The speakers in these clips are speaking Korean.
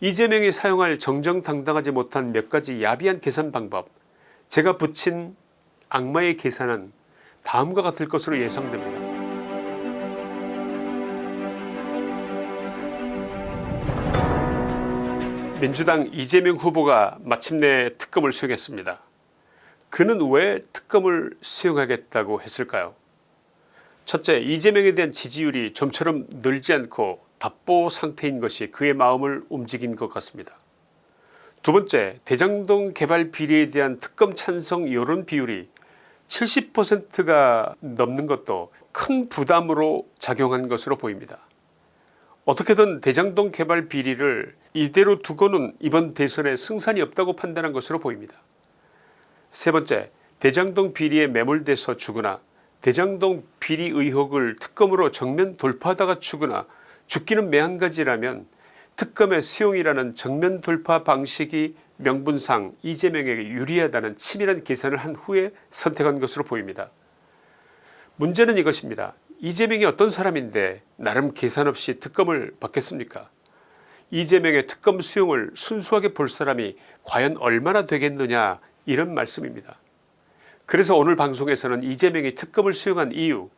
이재명이 사용할 정정당당하지 못한 몇 가지 야비한 계산 방법 제가 붙인 악마의 계산은 다음과 같을 것으로 예상됩니다. 민주당 이재명 후보가 마침내 특검을 수행했습니다. 그는 왜 특검을 수행하겠다고 했을까요 첫째 이재명에 대한 지지율이 좀처럼 늘지 않고 답보 상태인 것이 그의 마음을 움직인 것 같습니다. 두 번째 대장동 개발 비리에 대한 특검 찬성 여론 비율이 70%가 넘는 것도 큰 부담으로 작용한 것으로 보입니다. 어떻게든 대장동 개발 비리를 이대로 두고는 이번 대선에 승산이 없다고 판단한 것으로 보입니다. 세 번째 대장동 비리에 매몰돼서 죽으나 대장동 비리 의혹을 특검으로 정면 돌파하다가 죽으나 죽기는 매한가지라면 특검의 수용이라는 정면 돌파 방식이 명분상 이재명에게 유리하다는 치밀한 계산을 한 후에 선택한 것으로 보입니다. 문제는 이것입니다. 이재명이 어떤 사람인데 나름 계산 없이 특검을 받겠습니까 이재명의 특검 수용을 순수하게 볼 사람이 과연 얼마나 되겠느냐 이런 말씀입니다. 그래서 오늘 방송에서는 이재명이 특검을 수용한 이유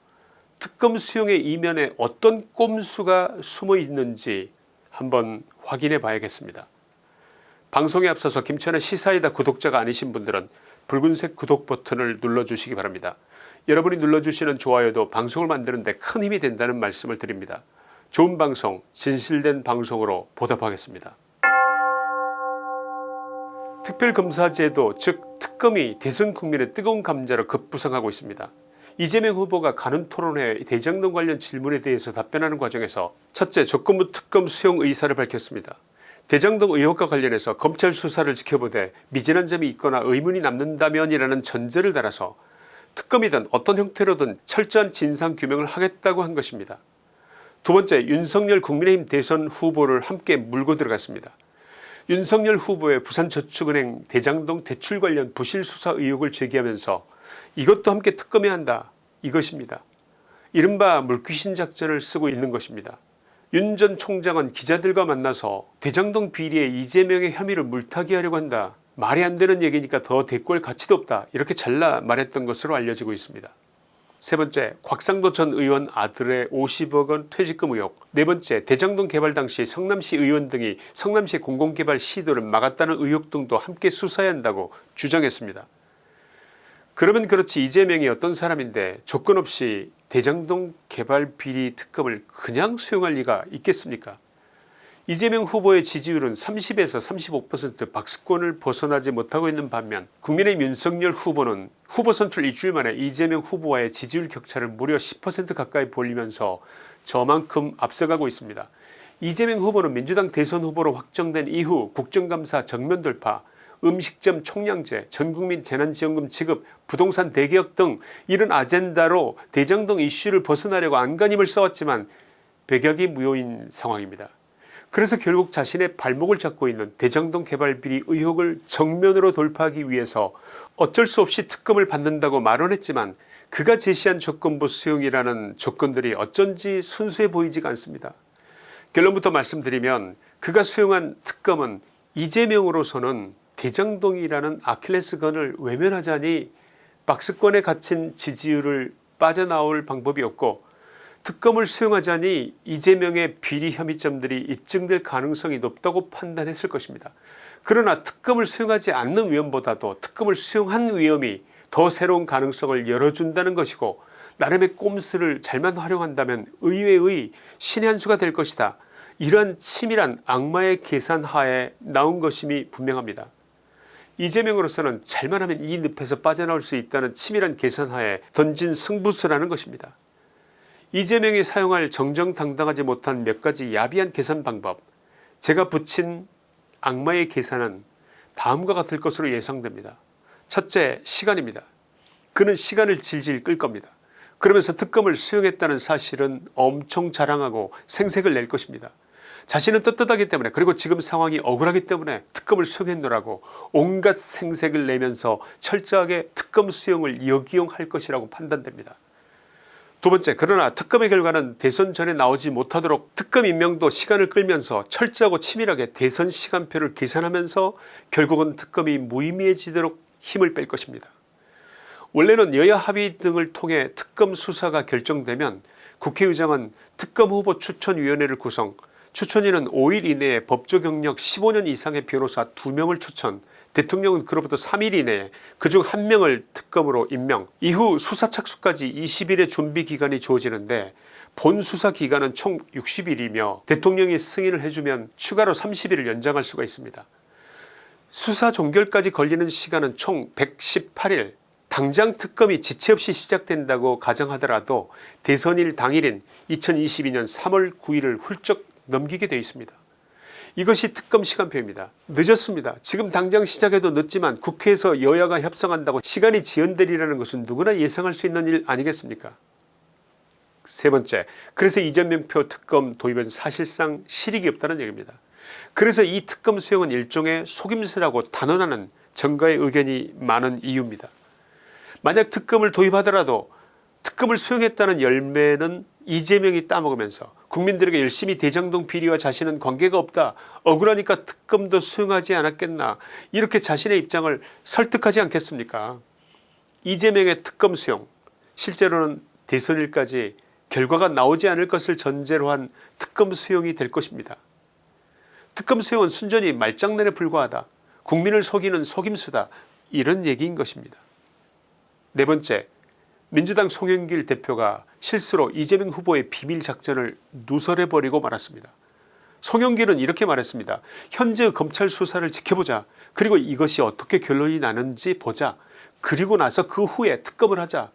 특검 수용의 이면에 어떤 꼼수가 숨어 있는지 한번 확인해 봐야겠습니다. 방송에 앞서서 김천의 시사이다 구독자가 아니신 분들은 붉은색 구독 버튼을 눌러주시기 바랍니다. 여러분이 눌러주시는 좋아요도 방송을 만드는 데 큰 힘이 된다는 말씀을 드립니다. 좋은 방송 진실된 방송으로 보답하겠습니다. 특별검사제도 즉 특검이 대선 국민의 뜨거운 감자로 급부상하고 있습니다. 이재명 후보가 가는 토론회 대장동 관련 질문에 대해서 답변하는 과정에서 첫째 조건부 특검 수용 의사를 밝혔습니다. 대장동 의혹과 관련해서 검찰 수사를 지켜보되 미진한 점이 있거나 의문이 남는다면 이라는 전제를 달아서 특검이든 어떤 형태로든 철저한 진상규명을 하겠다고 한 것입니다. 두 번째 윤석열 국민의힘 대선 후보를 함께 물고 들어갔습니다. 윤석열 후보의 부산저축은행 대장동 대출 관련 부실수사 의혹을 제기하면서 이것도 함께 특검해야 한다 이것입니다. 이른바 물귀신 작전을 쓰고 있는 것입니다. 윤 전 총장은 기자들과 만나서 대장동 비리에 이재명의 혐의를 물타기 하려고 한다. 말이 안 되는 얘기니까 더 대꾸할 가치도 없다. 이렇게 잘라 말했던 것으로 알려지고 있습니다. 세 번째 곽상도 전 의원 아들의 50억원 퇴직금 의혹 네 번째 대장동 개발 당시 성남시 의원 등이 성남시 공공개발 시도를 막았다는 의혹 등도 함께 수사해야 한다고 주장했습니다. 그러면 그렇지 이재명이 어떤 사람인데 조건 없이 대장동 개발 비리 특검을 그냥 수용할 리가 있겠습니까 이재명 후보의 지지율은 30에서 35% 박스권을 벗어나지 못하고 있는 반면 국민의힘 윤석열 후보는 후보 선출 일주일 만에 이재명 후보와의 지지율 격차를 무려 10% 가까이 벌리면서 저만큼 앞서가고 있습니다. 이재명 후보는 민주당 대선 후보로 확정된 이후 국정감사 정면 돌파 음식점 총량제 전국민 재난지원금 지급 부동산 대개혁 등 이런 아젠다로 대장동 이슈를 벗어나려고 안간힘을 써왔지만 백약이 무효인 상황입니다. 그래서 결국 자신의 발목을 잡고 있는 대장동 개발 비리 의혹을 정면으로 돌파하기 위해서 어쩔 수 없이 특검을 받는다고 말은 했지만 그가 제시한 조건부 수용이라는 조건들이 어쩐지 순수해 보이지가 않습니다. 결론부터 말씀드리면 그가 수용한 특검은 이재명으로서는 대장동이라는 아킬레스건을 외면하자니 박스권에 갇힌 지지율을 빠져나올 방법이 없고 특검을 수용하자니 이재명의 비리 혐의점들이 입증될 가능성이 높다고 판단했을 것입니다. 그러나 특검을 수용하지 않는 위험보다도 특검을 수용한 위험이 더 새로운 가능성을 열어준다는 것이고 나름의 꼼수를 잘만 활용한다면 의외의 신의 한 수가 될 것이다. 이러한 치밀한 악마의 계산하에 나온 것임이 분명합니다. 이재명으로서는 잘만 하면 이 늪에서 빠져나올 수 있다는 치밀한 계산하에 던진 승부수라는 것입니다. 이재명이 사용할 정정당당하지 못한 몇 가지 야비한 계산 방법 제가 붙인 악마의 계산은 다음과 같을 것으로 예상됩니다. 첫째 시간입니다. 그는 시간을 질질 끌 겁니다. 그러면서 특검을 수용했다는 사실은 엄청 자랑하고 생색을 낼 것입니다. 자신은 떳떳하기 때문에 그리고 지금 상황이 억울하기 때문에 특검을 수용했노라고 온갖 생색을 내면서 철저하게 특검 수용을 역이용할 것이라고 판단됩니다. 두 번째 그러나 특검의 결과는 대선 전에 나오지 못하도록 특검 임명도 시간을 끌면서 철저하고 치밀하게 대선 시간표를 계산하면서 결국은 특검이 무의미해지도록 힘을 뺄 것입니다. 원래는 여야 합의 등을 통해 특검 수사가 결정되면 국회의장은 특검 후보 추천위원회를 구성 추천인은 5일 이내에 법조 경력 15년 이상의 변호사 2명을 추천 대통령은 그로부터 3일 이내에 그중 1명을 특검으로 임명 이후 수사 착수까지 20일의 준비기간이 주어지는데 본 수사 기간은 총 60일이며 대통령이 승인을 해주면 추가로 30일을 연장할 수가 있습니다. 수사 종결까지 걸리는 시간은 총 118일 당장 특검이 지체 없이 시작된다고 가정하더라도 대선일 당일인 2022년 3월 9일을 훌쩍 넘기게 되어 있습니다. 이것이 특검 시간표입니다. 늦었습니다. 지금 당장 시작해도 늦지만 국회에서 여야가 협상한다고 시간이 지연되리라는 것은 누구나 예상할 수 있는 일 아니겠습니까 세 번째 그래서 이재명표 특검 도입은 사실상 실익이 없다는 얘기입니다. 그래서 이 특검 수용은 일종의 속임수라고 단언하는 정가의 의견이 많은 이유입니다. 만약 특검을 도입하더라도 특검을 수용했다는 열매는 이재명이 따먹으면서 국민들에게 열심히 대장동 비리와 자신은 관계가 없다. 억울하니까 특검도 수용하지 않았겠나. 이렇게 자신의 입장을 설득하지 않겠습니까? 이재명의 특검 수용 실제로는 대선일까지 결과가 나오지 않을 것을 전제로 한 특검 수용이 될 것입니다. 특검 수용은 순전히 말장난에 불과하다. 국민을 속이는 속임수다. 이런 얘기인 것입니다. 네 번째 민주당 송영길 대표가 실수로 이재명 후보의 비밀작전을 누설해버리고 말았습니다. 송영길은 이렇게 말했습니다. 현재 검찰 수사를 지켜보자 그리고 이것이 어떻게 결론이 나는지 보자 그리고 나서 그 후에 특검을 하자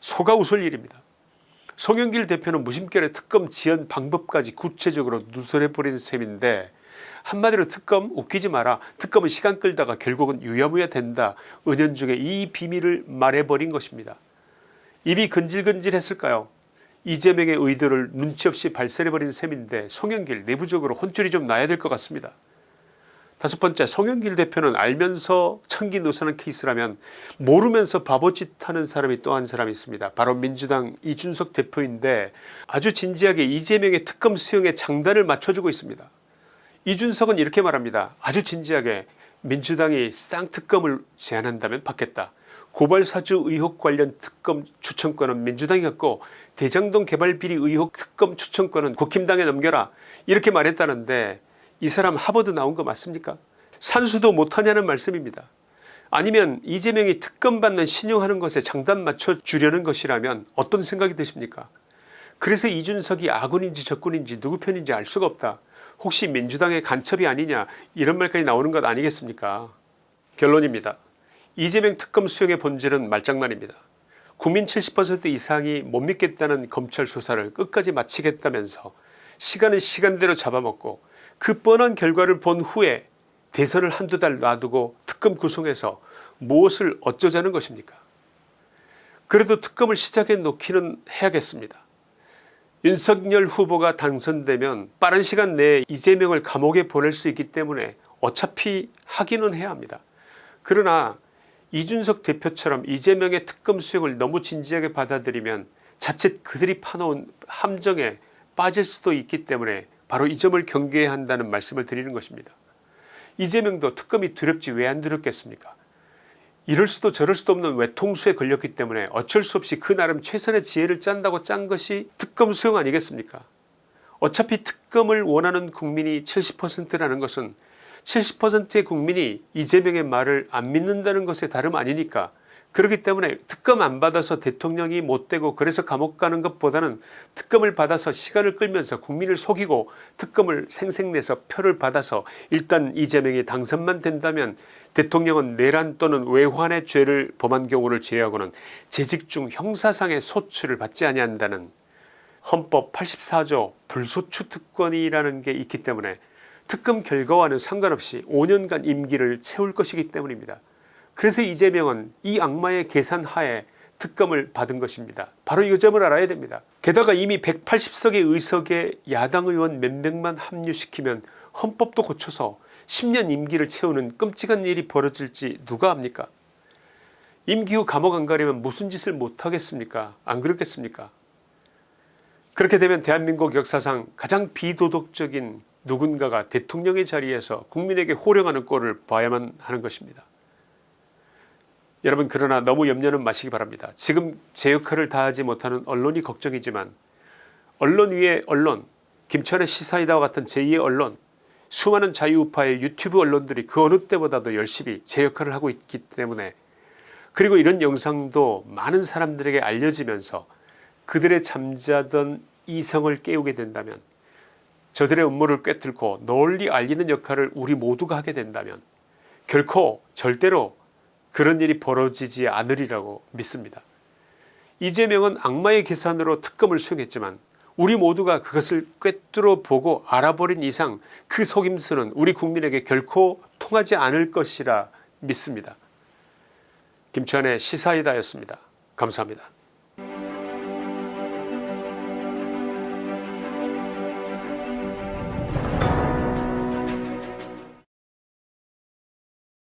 소가 웃을 일입니다. 송영길 대표는 무심결에 특검 지연 방법까지 구체적으로 누설해버린 셈인데 한마디로 특검 웃기지 마라 특검은 시간 끌다가 결국은 유야무야 된다 은연중에 이 비밀을 말해버린 것입니다. 입이 근질근질했을까요 이재명의 의도를 눈치 없이 발설해버린 셈인데 송영길 내부적으로 혼쭐이 좀 나야 될 것 같습니다. 다섯 번째 송영길 대표는 알면서 천기 노사는 케이스라면 모르면서 바보짓 하는 사람이 또 한 사람이 있습니다. 바로 민주당 이준석 대표인데 아주 진지하게 이재명의 특검 수용에 장단을 맞춰주고 있습니다. 이준석은 이렇게 말합니다. 아주 진지하게 민주당이 쌍특검을 제안한다면 받겠다. 고발사주 의혹 관련 특검 추천권은 민주당이 갖고 대장동 개발비리 의혹 특검 추천권은 국힘당에 넘겨라 이렇게 말했다는데 이 사람 하버드 나온 거 맞습니까 산수도 못하냐는 말씀입니다. 아니면 이재명이 특검 받는 신용하는 것에 장단 맞춰 주려는 것이라면 어떤 생각이 드십니까 그래서 이준석이 아군인지 적군인지 누구 편인지 알 수가 없다. 혹시 민주당의 간첩이 아니냐 이런 말까지 나오는 것 아니겠습니까 결론입니다. 이재명 특검 수용의 본질은 말장난입니다. 국민 70% 이상이 못 믿겠다는 검찰 수사를 끝까지 마치겠다면서 시간은 시간대로 잡아먹고 그 뻔한 결과를 본 후에 대선을 한두 달 놔두고 특검 구성해서 무엇을 어쩌자는 것입니까 그래도 특검을 시작해 놓기는 해야겠습니다. 윤석열 후보가 당선되면 빠른 시간 내에 이재명을 감옥에 보낼 수 있기 때문에 어차피 하기는 해야 합니다. 그러나 이준석 대표처럼 이재명의 특검 수용을 너무 진지하게 받아들이면 자칫 그들이 파놓은 함정에 빠질 수도 있기 때문에 바로 이 점을 경계해야 한다는 말씀을 드리는 것입니다. 이재명도 특검이 두렵지 왜 안 두렵겠습니까 이럴 수도 저럴 수도 없는 외통수에 걸렸기 때문에 어쩔 수 없이 그 나름 최선의 지혜를 짠다고 짠 것이 특검 수용 아니겠습니까 어차피 특검을 원하는 국민이 70%라는 것은 70%의 국민이 이재명의 말을 안 믿는다는 것에 다름 아니니까. 그렇기 때문에 특검 안 받아서 대통령이 못되고 그래서 감옥 가는 것보다는 특검을 받아서 시간을 끌면서 국민을 속이고 특검을 생생내서 표를 받아서 일단 이재명이 당선만 된다면 대통령은 내란 또는 외환의 죄를 범한 경우를 제외하고는 재직 중 형사상의 소추를 받지 아니한다는 헌법 84조 불소추 특권이라는 게 있기 때문에 특검 결과와는 상관없이 5년간 임기를 채울 것이기 때문입니다. 그래서 이재명은 이 악마의 계산하에 특검을 받은 것입니다. 바로 이 점을 알아야 됩니다. 게다가 이미 180석의 의석에 야당 의원 몇 명만 합류시키면 헌법도 고쳐서 10년 임기를 채우는 끔찍한 일이 벌어질지 누가 압니까 임기 후 감옥 안 가려면 무슨 짓을 못하겠습니까 안 그렇겠습니까 그렇게 되면 대한민국 역사상 가장 비도덕적인 누군가가 대통령의 자리에서 국민에게 호령하는 꼴을 봐야만 하는 것입니다. 여러분 그러나 너무 염려는 마시기 바랍니다. 지금 제 역할을 다하지 못하는 언론이 걱정이지만 언론 위에 언론 김천의 시사이다와 같은 제2의 언론 수많은 자유우파의 유튜브 언론들이 그 어느 때보다도 열심히 제 역할을 하고 있기 때문에 그리고 이런 영상도 많은 사람들에게 알려지면서 그들의 잠자던 이성을 깨우게 된다면 저들의 음모를 꿰뚫고 널리 알리는 역할을 우리 모두가 하게 된다면 결코 절대로 그런 일이 벌어지지 않으리라고 믿습니다. 이재명은 악마의 계산으로 특검을 수행했지만 우리 모두가 그것을 꿰뚫어 보고 알아버린 이상 그 속임수는 우리 국민에게 결코 통하지 않을 것이라 믿습니다. 김천의 시사이다였습니다. 감사합니다.